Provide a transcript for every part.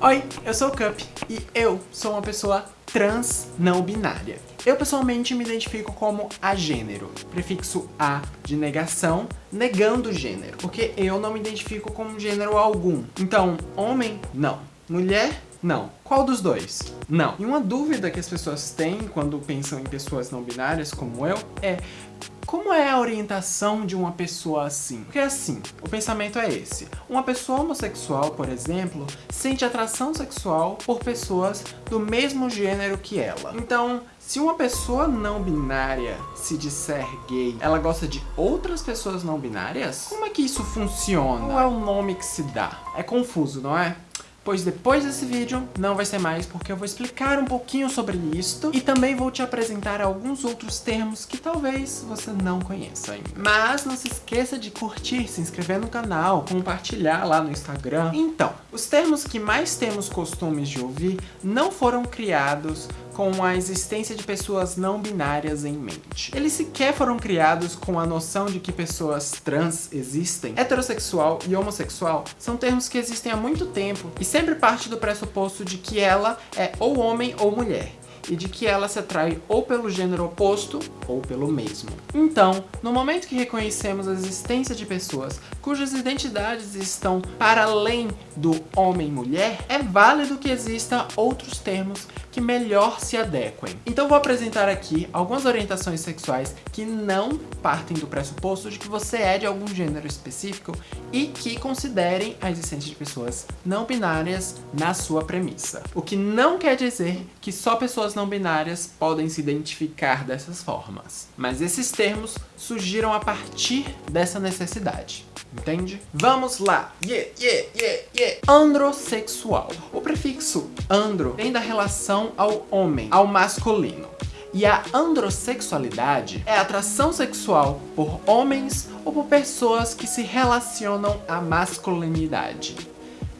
Oi, eu sou o Cup e eu sou uma pessoa trans não binária. Eu pessoalmente me identifico como agênero, prefixo a de negação, negando gênero, porque eu não me identifico como gênero algum. Então, homem, não. Mulher, não. Qual dos dois? Não. E uma dúvida que as pessoas têm quando pensam em pessoas não binárias como eu é como é a orientação de uma pessoa assim? Porque assim, o pensamento é esse. Uma pessoa homossexual, por exemplo, sente atração sexual por pessoas do mesmo gênero que ela. Então, se uma pessoa não binária se disser gay, ela gosta de outras pessoas não binárias? Como é que isso funciona? Qual é o nome que se dá? É confuso, não é? Pois depois desse vídeo não vai ser mais porque eu vou explicar um pouquinho sobre isto e também vou te apresentar alguns outros termos que talvez você não conheça ainda. Mas não se esqueça de curtir, se inscrever no canal, compartilhar lá no Instagram. Então, os termos que mais temos costumes de ouvir não foram criados com a existência de pessoas não binárias em mente. Eles sequer foram criados com a noção de que pessoas trans existem. Heterossexual e homossexual são termos que existem há muito tempo e sempre parte do pressuposto de que ela é ou homem ou mulher e de que ela se atrai ou pelo gênero oposto ou pelo mesmo. Então, no momento que reconhecemos a existência de pessoas cujas identidades estão para além do homem-mulher, é válido que existam outros termos que melhor se adequem. Então vou apresentar aqui algumas orientações sexuais que não partem do pressuposto de que você é de algum gênero específico e que considerem a existência de pessoas não binárias na sua premissa. O que não quer dizer que só pessoas não binárias podem se identificar dessas formas. Mas esses termos surgiram a partir dessa necessidade entende? Vamos lá! Yeah, yeah, yeah, yeah! Androsexual. O prefixo andro vem da relação ao homem, ao masculino. E a androssexualidade é a atração sexual por homens ou por pessoas que se relacionam à masculinidade.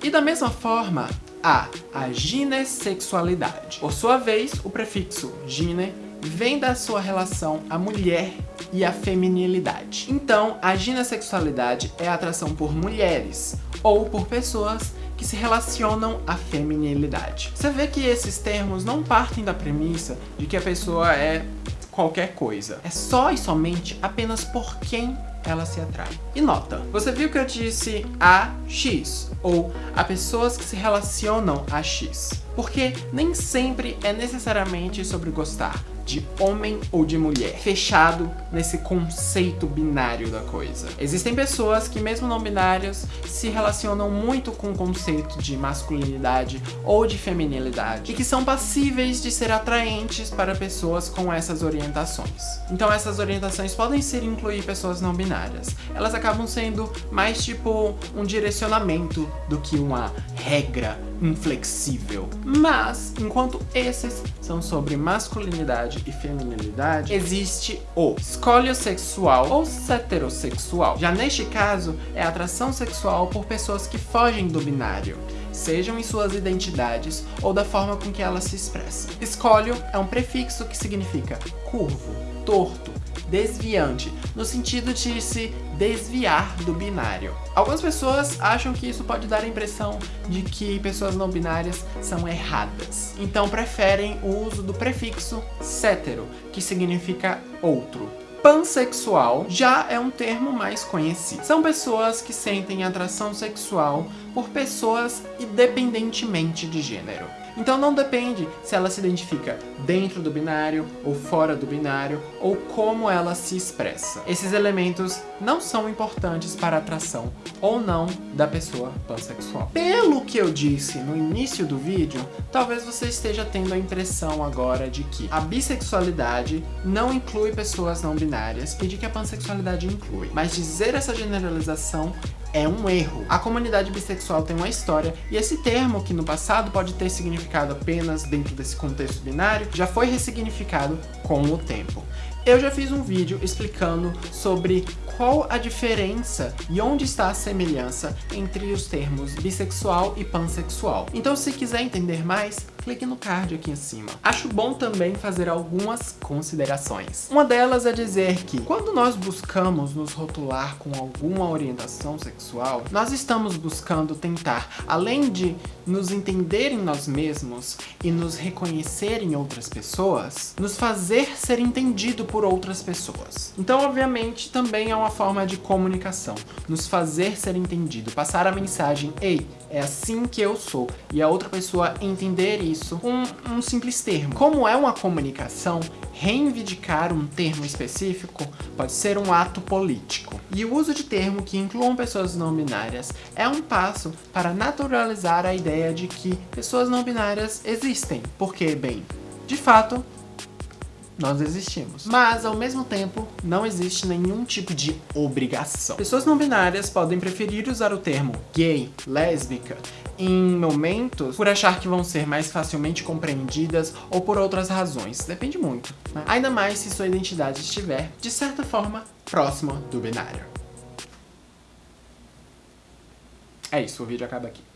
E da mesma forma, há a ginessexualidade. Por sua vez, o prefixo gine vem da sua relação à mulher e à feminilidade. Então, a ginessexualidade é a atração por mulheres ou por pessoas que se relacionam à feminilidade. Você vê que esses termos não partem da premissa de que a pessoa é qualquer coisa. É só e somente apenas por quem ela se atrai. E nota, você viu que eu disse a X, ou a pessoas que se relacionam a X, porque nem sempre é necessariamente sobre gostar de homem ou de mulher, fechado nesse conceito binário da coisa. Existem pessoas que, mesmo não binárias, se relacionam muito com o conceito de masculinidade ou de feminilidade, e que são passíveis de ser atraentes para pessoas com essas orientações. Então essas orientações podem ser incluir pessoas não binárias. Elas acabam sendo mais tipo um direcionamento do que uma regra inflexível. Mas, enquanto esses são sobre masculinidade e feminilidade, existe o escolho-sexual ou heterossexual. Já neste caso, é atração sexual por pessoas que fogem do binário sejam em suas identidades ou da forma com que elas se expressam. Escolho é um prefixo que significa curvo, torto, desviante, no sentido de se desviar do binário. Algumas pessoas acham que isso pode dar a impressão de que pessoas não binárias são erradas, então preferem o uso do prefixo cétero, que significa outro. Pansexual já é um termo mais conhecido. São pessoas que sentem atração sexual por pessoas independentemente de gênero. Então não depende se ela se identifica dentro do binário ou fora do binário ou como ela se expressa. Esses elementos não são importantes para a atração ou não da pessoa pansexual. Pelo que eu disse no início do vídeo, talvez você esteja tendo a impressão agora de que a bissexualidade não inclui pessoas não binárias e de que a pansexualidade inclui. Mas dizer essa generalização é um erro. A comunidade bissexual tem uma história e esse termo, que no passado pode ter significado apenas dentro desse contexto binário, já foi ressignificado com o tempo. Eu já fiz um vídeo explicando sobre qual a diferença e onde está a semelhança entre os termos bissexual e pansexual. Então se quiser entender mais, clique no card aqui em cima. Acho bom também fazer algumas considerações. Uma delas é dizer que, quando nós buscamos nos rotular com alguma orientação sexual, nós estamos buscando tentar, além de nos entender em nós mesmos e nos reconhecer em outras pessoas, nos fazer ser entendido por outras pessoas. Então, obviamente, também é uma forma de comunicação, nos fazer ser entendido, passar a mensagem, ei, é assim que eu sou, e a outra pessoa entender isso com um simples termo. Como é uma comunicação, reivindicar um termo específico pode ser um ato político. E o uso de termo que incluam pessoas não binárias é um passo para naturalizar a ideia de que pessoas não binárias existem, porque, bem, de fato, nós existimos. Mas, ao mesmo tempo, não existe nenhum tipo de obrigação. Pessoas não binárias podem preferir usar o termo gay, lésbica, em momentos por achar que vão ser mais facilmente compreendidas ou por outras razões. Depende muito. Né? Ainda mais se sua identidade estiver, de certa forma, próxima do binário. É isso, o vídeo acaba aqui.